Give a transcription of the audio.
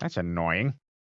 That's annoying.